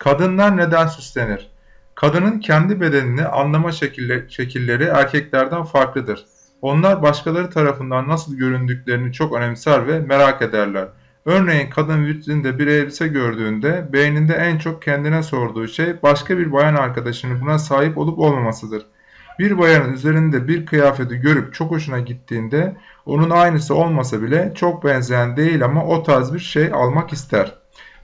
Kadınlar neden süslenir? Kadının kendi bedenini anlama şekilleri erkeklerden farklıdır. Onlar başkaları tarafından nasıl göründüklerini çok önemser ve merak ederler. Örneğin kadın vitrinde bir elbise gördüğünde beyninde en çok kendine sorduğu şey başka bir bayan arkadaşının buna sahip olup olmamasıdır. Bir bayanın üzerinde bir kıyafeti görüp çok hoşuna gittiğinde onun aynısı olmasa bile çok benzeyen değil ama o tarz bir şey almak ister.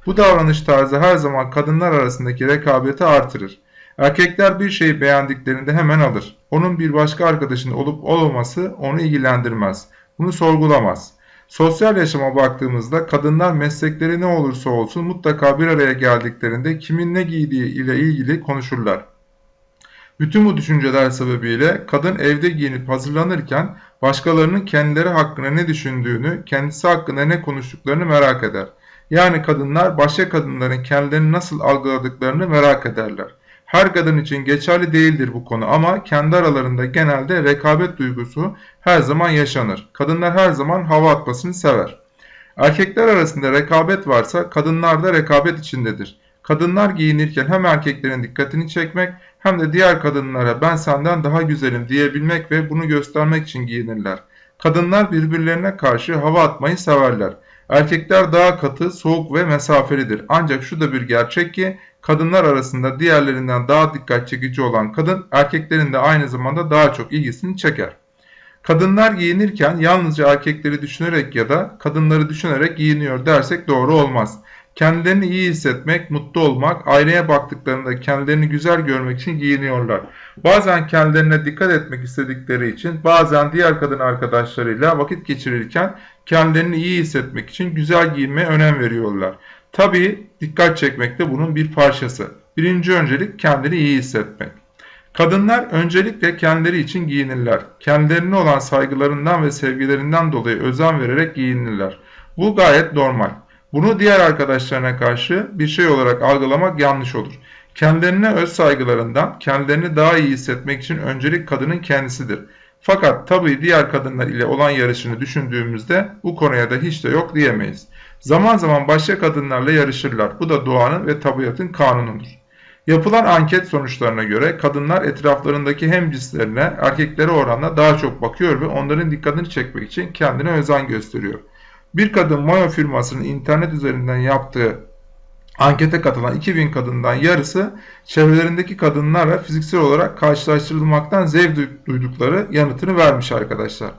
Bu davranış tarzı her zaman kadınlar arasındaki rekabeti artırır. Erkekler bir şeyi beğendiklerinde hemen alır. Onun bir başka arkadaşının olup olmaması onu ilgilendirmez. Bunu sorgulamaz. Sosyal yaşama baktığımızda kadınlar meslekleri ne olursa olsun mutlaka bir araya geldiklerinde kimin ne giydiği ile ilgili konuşurlar. Bütün bu düşünceler sebebiyle kadın evde giyinip hazırlanırken başkalarının kendileri hakkında ne düşündüğünü, kendisi hakkında ne konuştuklarını merak eder. Yani kadınlar başka kadınların kendilerini nasıl algıladıklarını merak ederler. Her kadın için geçerli değildir bu konu ama kendi aralarında genelde rekabet duygusu her zaman yaşanır. Kadınlar her zaman hava atmasını sever. Erkekler arasında rekabet varsa kadınlar da rekabet içindedir. Kadınlar giyinirken hem erkeklerin dikkatini çekmek hem de diğer kadınlara ben senden daha güzelim diyebilmek ve bunu göstermek için giyinirler. Kadınlar birbirlerine karşı hava atmayı severler. Erkekler daha katı, soğuk ve mesafelidir. Ancak şu da bir gerçek ki kadınlar arasında diğerlerinden daha dikkat çekici olan kadın erkeklerin de aynı zamanda daha çok ilgisini çeker. Kadınlar giyinirken yalnızca erkekleri düşünerek ya da kadınları düşünerek giyiniyor dersek doğru olmaz. Kendilerini iyi hissetmek, mutlu olmak, aynaya baktıklarında kendilerini güzel görmek için giyiniyorlar. Bazen kendilerine dikkat etmek istedikleri için, bazen diğer kadın arkadaşlarıyla vakit geçirirken kendilerini iyi hissetmek için güzel giyinmeye önem veriyorlar. Tabii dikkat çekmek de bunun bir parçası. Birinci öncelik kendini iyi hissetmek. Kadınlar öncelikle kendileri için giyinirler. Kendilerine olan saygılarından ve sevgilerinden dolayı özen vererek giyinirler. Bu gayet normal. Bunu diğer arkadaşlarına karşı bir şey olarak algılamak yanlış olur. Kendilerine öz saygılarından, kendilerini daha iyi hissetmek için öncelik kadının kendisidir. Fakat tabii diğer kadınlar ile olan yarışını düşündüğümüzde bu konuya da hiç de yok diyemeyiz. Zaman zaman başka kadınlarla yarışırlar. Bu da doğanın ve tabiatın kanunudur. Yapılan anket sonuçlarına göre kadınlar etraflarındaki hem cinslerine erkeklere oranla daha çok bakıyor ve onların dikkatini çekmek için kendine özen gösteriyor. Bir kadın Mayo firmasının internet üzerinden yaptığı ankete katılan 2000 kadından yarısı çevrelerindeki kadınlarla fiziksel olarak karşılaştırılmaktan zevk duydukları yanıtını vermiş arkadaşlar.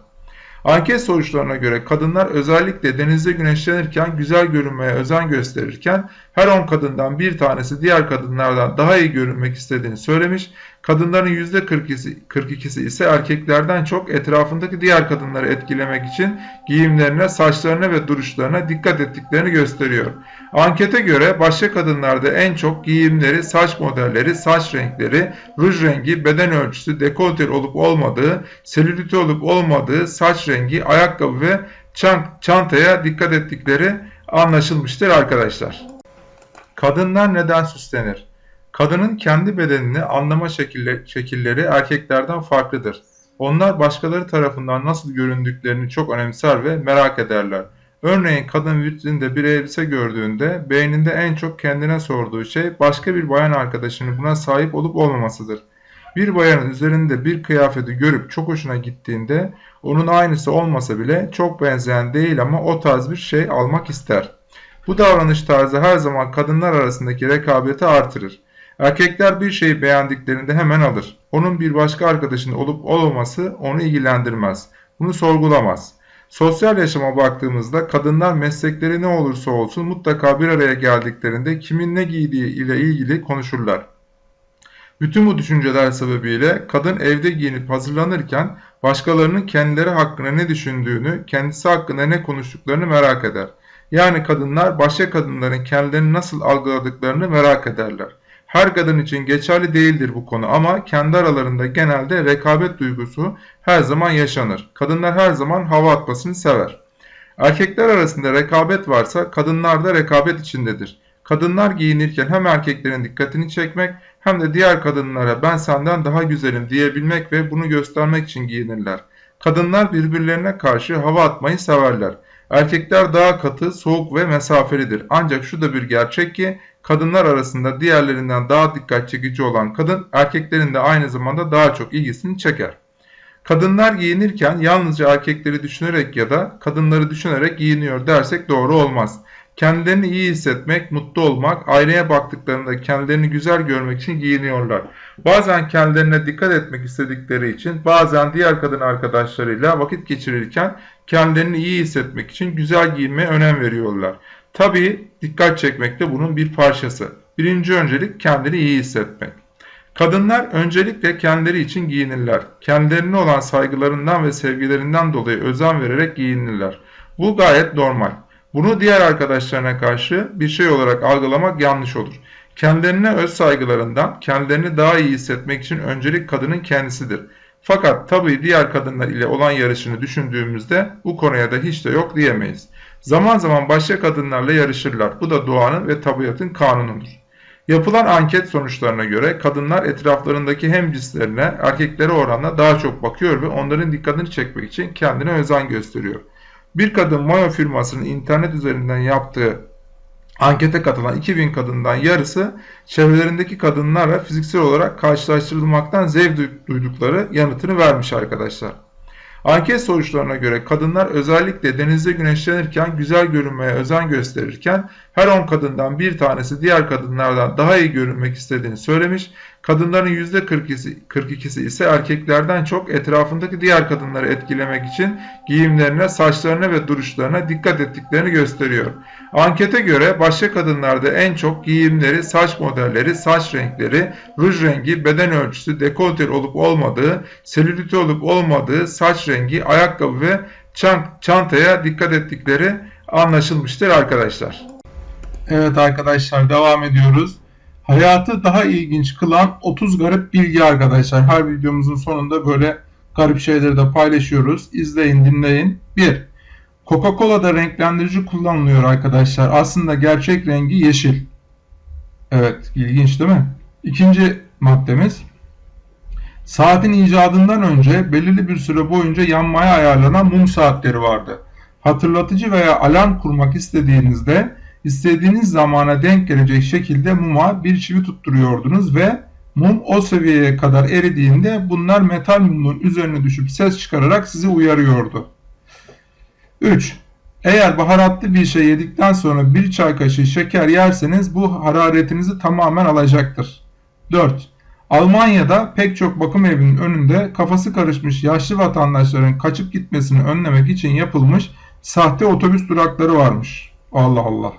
Anket sonuçlarına göre kadınlar özellikle denizde güneşlenirken güzel görünmeye özen gösterirken her 10 kadından bir tanesi diğer kadınlardan daha iyi görünmek istediğini söylemiş. Kadınların %42'si 42'si ise erkeklerden çok etrafındaki diğer kadınları etkilemek için giyimlerine, saçlarına ve duruşlarına dikkat ettiklerini gösteriyor. Ankete göre başka kadınlarda en çok giyimleri, saç modelleri, saç renkleri, ruj rengi, beden ölçüsü, dekolte olup olmadığı, selülite olup olmadığı, saç rengi, ayakkabı ve çantaya dikkat ettikleri anlaşılmıştır arkadaşlar. Kadınlar neden süslenir? Kadının kendi bedenini anlama şekilleri erkeklerden farklıdır. Onlar başkaları tarafından nasıl göründüklerini çok önemser ve merak ederler. Örneğin kadın vitrinde bir elbise gördüğünde beyninde en çok kendine sorduğu şey başka bir bayan arkadaşının buna sahip olup olmamasıdır. Bir bayanın üzerinde bir kıyafeti görüp çok hoşuna gittiğinde onun aynısı olmasa bile çok benzeyen değil ama o tarz bir şey almak ister. Bu davranış tarzı her zaman kadınlar arasındaki rekabeti artırır. Erkekler bir şeyi beğendiklerinde hemen alır. Onun bir başka arkadaşının olup olmaması onu ilgilendirmez. Bunu sorgulamaz. Sosyal yaşama baktığımızda kadınlar meslekleri ne olursa olsun mutlaka bir araya geldiklerinde kimin ne giydiği ile ilgili konuşurlar. Bütün bu düşünceler sebebiyle kadın evde giyinip hazırlanırken başkalarının kendileri hakkında ne düşündüğünü, kendisi hakkında ne konuştuklarını merak eder. Yani kadınlar başka kadınların kendilerini nasıl algıladıklarını merak ederler. Her kadın için geçerli değildir bu konu ama kendi aralarında genelde rekabet duygusu her zaman yaşanır. Kadınlar her zaman hava atmasını sever. Erkekler arasında rekabet varsa kadınlar da rekabet içindedir. Kadınlar giyinirken hem erkeklerin dikkatini çekmek hem de diğer kadınlara ben senden daha güzelim diyebilmek ve bunu göstermek için giyinirler. Kadınlar birbirlerine karşı hava atmayı severler. Erkekler daha katı, soğuk ve mesafelidir. Ancak şu da bir gerçek ki kadınlar arasında diğerlerinden daha dikkat çekici olan kadın erkeklerin de aynı zamanda daha çok ilgisini çeker. Kadınlar giyinirken yalnızca erkekleri düşünerek ya da kadınları düşünerek giyiniyor dersek doğru olmaz. Kendilerini iyi hissetmek, mutlu olmak, aynaya baktıklarında kendilerini güzel görmek için giyiniyorlar. Bazen kendilerine dikkat etmek istedikleri için, bazen diğer kadın arkadaşlarıyla vakit geçirirken kendilerini iyi hissetmek için güzel giyinmeye önem veriyorlar. Tabii dikkat çekmek de bunun bir parçası. Birinci öncelik kendini iyi hissetmek. Kadınlar öncelikle kendileri için giyinirler. Kendilerine olan saygılarından ve sevgilerinden dolayı özen vererek giyinirler. Bu gayet normal. Bunu diğer arkadaşlarına karşı bir şey olarak algılamak yanlış olur. Kendilerine öz saygılarından, kendilerini daha iyi hissetmek için öncelik kadının kendisidir. Fakat tabii diğer kadınlar ile olan yarışını düşündüğümüzde bu konuya da hiç de yok diyemeyiz. Zaman zaman başka kadınlarla yarışırlar. Bu da doğanın ve tabiatın kanunudur. Yapılan anket sonuçlarına göre kadınlar etraflarındaki hem cinslerine erkeklere oranla daha çok bakıyor ve onların dikkatini çekmek için kendine özen gösteriyor. Bir kadın Mayo firmasının internet üzerinden yaptığı ankete katılan 2000 kadından yarısı çevrelerindeki kadınlarla fiziksel olarak karşılaştırılmaktan zevk duydukları yanıtını vermiş arkadaşlar. Anket sonuçlarına göre kadınlar özellikle denizde güneşlenirken güzel görünmeye özen gösterirken her 10 kadından bir tanesi diğer kadınlardan daha iyi görünmek istediğini söylemiş. Kadınların %42'si 42'si ise erkeklerden çok etrafındaki diğer kadınları etkilemek için giyimlerine, saçlarına ve duruşlarına dikkat ettiklerini gösteriyor. Ankete göre başka kadınlarda en çok giyimleri, saç modelleri, saç renkleri, ruj rengi, beden ölçüsü, dekolte olup olmadığı, selülite olup olmadığı, saç rengi, ayakkabı ve çantaya dikkat ettikleri anlaşılmıştır arkadaşlar. Evet arkadaşlar devam ediyoruz. Hayatı daha ilginç kılan 30 garip bilgi arkadaşlar. Her videomuzun sonunda böyle garip şeyleri de paylaşıyoruz. İzleyin dinleyin. 1. Coca-Cola'da renklendirici kullanılıyor arkadaşlar. Aslında gerçek rengi yeşil. Evet ilginç değil mi? İkinci maddemiz. Saatin icadından önce belirli bir süre boyunca yanmaya ayarlanan mum saatleri vardı. Hatırlatıcı veya alarm kurmak istediğinizde istediğiniz zamana denk gelecek şekilde muma bir çivi tutturuyordunuz ve mum o seviyeye kadar eridiğinde bunlar metal mumun üzerine düşüp ses çıkararak sizi uyarıyordu. 3. Eğer baharatlı bir şey yedikten sonra bir çay kaşığı şeker yerseniz bu hararetinizi tamamen alacaktır. 4. Almanya'da pek çok bakım evinin önünde kafası karışmış yaşlı vatandaşların kaçıp gitmesini önlemek için yapılmış sahte otobüs durakları varmış. Allah Allah.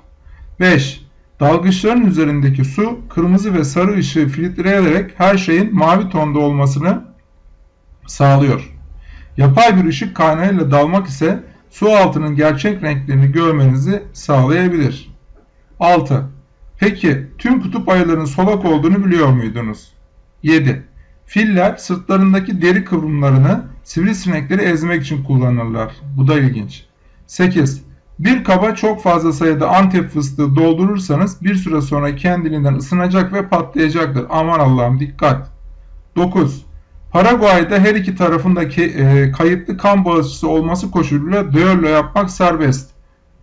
5. Dalgıçların üzerindeki su kırmızı ve sarı ışığı filtreleyerek her şeyin mavi tonda olmasını sağlıyor. Yapay bir ışık kaynağıyla dalmak ise su altının gerçek renklerini görmenizi sağlayabilir. 6. Peki tüm kutup ayılarının solak olduğunu biliyor muydunuz? 7. Filler sırtlarındaki deri kıvrımlarını sivrisinekleri ezmek için kullanırlar. Bu da ilginç. 8. Bir kaba çok fazla sayıda antep fıstığı doldurursanız bir süre sonra kendiliğinden ısınacak ve patlayacaktır. Aman Allah'ım dikkat. 9. Paraguay'da her iki tarafındaki e, kayıtlı kan bağışçısı olması koşuluyla düello yapmak serbest.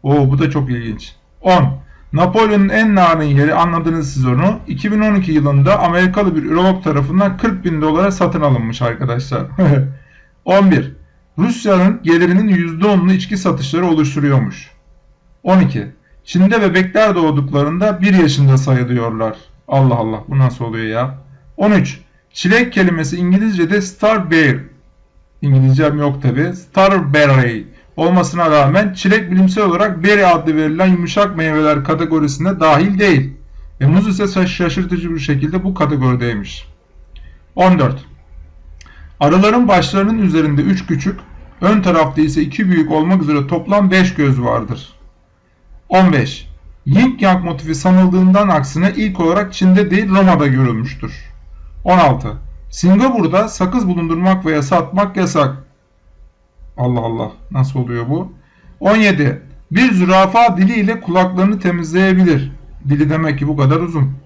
Oo bu da çok ilginç. 10. Napolyon'un en narin yeri anladınız siz onu. 2012 yılında Amerikalı bir ürolog tarafından 40 bin dolara satın alınmış arkadaşlar. 11. Rusya'nın gelirinin %10'unu içki satışları oluşturuyormuş. 12. Çin'de bebekler doğduklarında 1 yaşında sayılıyorlar. Allah Allah bu nasıl oluyor ya? 13. Çilek kelimesi İngilizce'de starberry. İngilizcem yok tabi. Starberry olmasına rağmen çilek bilimsel olarak berry adlı verilen yumuşak meyveler kategorisine dahil değil. Ve muz ise şaşırtıcı bir şekilde bu kategorideymiş. 14. Arıların başlarının üzerinde 3 küçük, ön tarafta ise 2 büyük olmak üzere toplam 5 göz vardır. 15. Yin Yang motifi sanıldığından aksine ilk olarak Çin'de değil Roma'da görülmüştür. 16. Singapur'da sakız bulundurmak veya satmak yasak. Allah Allah nasıl oluyor bu? 17. Bir zürafa diliyle kulaklarını temizleyebilir. Dili demek ki bu kadar uzun.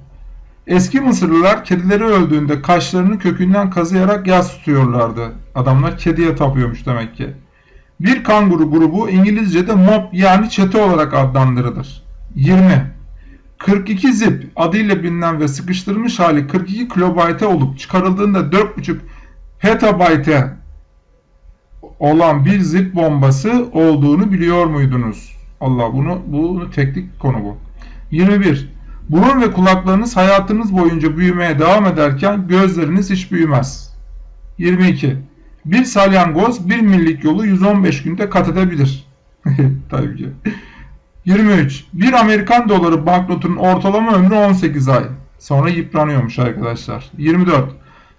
Eski Mısırlılar kedileri öldüğünde kaşlarını kökünden kazıyarak yas tutuyorlardı. Adamlar kediye tapıyormuş demek ki. Bir kanguru grubu İngilizce'de mob yani çete olarak adlandırılır. 20. 42 zip adıyla bilinen ve sıkıştırılmış hali 42 kilobayte olup çıkarıldığında 4,5 petabayte olan bir zip bombası olduğunu biliyor muydunuz? Allah bunu bunu teknik konu bu. 21. Burun ve kulaklarınız hayatınız boyunca büyümeye devam ederken gözleriniz hiç büyümez. 22. Bir salyangoz 1 millik yolu 115 günde kat edebilir. Tabii ki. 23. Bir Amerikan doları banknotunun ortalama ömrü 18 ay. Sonra yıpranıyormuş arkadaşlar. 24.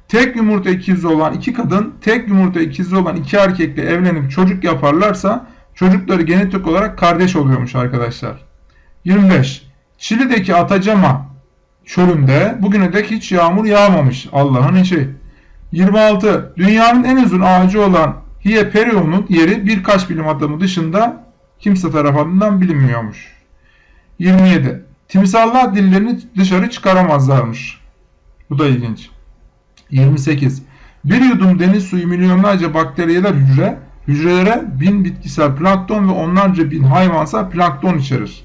Tek yumurta ikizi olan iki kadın, tek yumurta ikizi olan iki erkekle evlenip çocuk yaparlarsa çocukları genetik olarak kardeş oluyormuş arkadaşlar. 25. Çili'deki Atacama çölünde bugüne dek hiç yağmur yağmamış. Allah'ın işi. 26. Dünyanın en uzun ağacı olan Hieperion'un yeri birkaç bilim adamı dışında kimse tarafından bilinmiyormuş. 27. Timsahlar dillerini dışarı çıkaramazlarmış. Bu da ilginç. 28. Bir yudum deniz suyu milyonlarca bakteriyeler hücre, hücrelere bin bitkisel plankton ve onlarca bin hayvansal plankton içerir.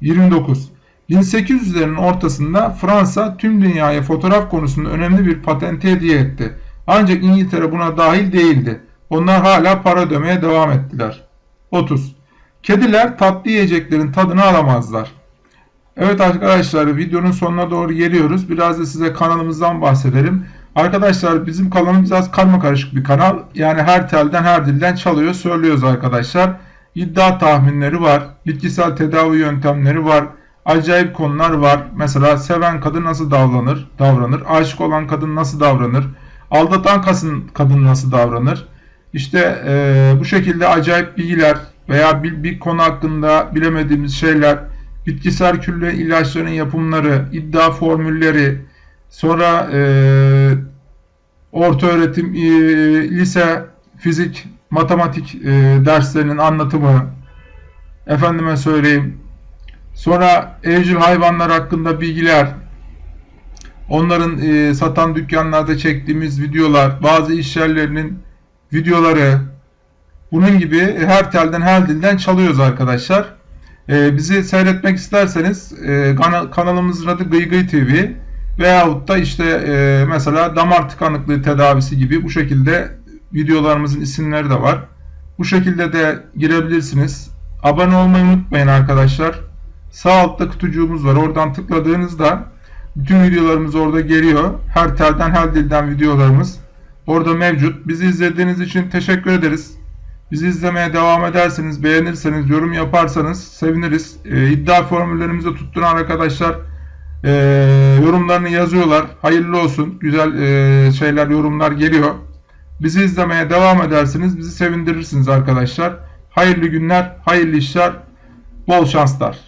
29. 1800'lerin ortasında Fransa tüm dünyaya fotoğraf konusunda önemli bir patente hediye etti. Ancak İngiltere buna dahil değildi. Onlar hala para ödemeye devam ettiler. 30. Kediler tatlı yiyeceklerin tadını alamazlar. Evet arkadaşlar videonun sonuna doğru geliyoruz. Biraz da size kanalımızdan bahsedelim. Arkadaşlar bizim kanalımız biraz karma karışık bir kanal. Yani her telden her dilden çalıyor söylüyoruz arkadaşlar. İddia tahminleri var. Bitkisel tedavi yöntemleri var. Acayip konular var. Mesela seven kadın nasıl davranır? Davranır. Aşık olan kadın nasıl davranır? Aldatan kadın, nasıl davranır? İşte e, bu şekilde acayip bilgiler veya bir, bir konu hakkında bilemediğimiz şeyler, bitkisel külle ilaçların yapımları, iddia formülleri, sonra e, orta öğretim, e, lise, fizik, matematik e, derslerinin anlatımı, efendime söyleyeyim, sonra evcil hayvanlar hakkında bilgiler, onların e, satan dükkanlarda çektiğimiz videolar, bazı iş yerlerinin videoları, bunun gibi her telden her dilden çalıyoruz arkadaşlar. E, bizi seyretmek isterseniz e, kanal, kanalımızın adı Gıy Gıy TV veyahut da işte e, mesela damar tıkanıklığı tedavisi gibi bu şekilde videolarımızın isimleri de var. Bu şekilde de girebilirsiniz. Abone olmayı unutmayın arkadaşlar. Sağ altta kutucuğumuz var. Oradan tıkladığınızda bütün videolarımız orada geliyor. Her telden her dilden videolarımız orada mevcut. Bizi izlediğiniz için teşekkür ederiz. Bizi izlemeye devam ederseniz, beğenirseniz, yorum yaparsanız seviniriz. E, iddia formüllerimizi tutturan arkadaşlar e, yorumlarını yazıyorlar. Hayırlı olsun. Güzel e, şeyler, yorumlar geliyor. Bizi izlemeye devam ederseniz bizi sevindirirsiniz arkadaşlar. Hayırlı günler, hayırlı işler, bol şanslar.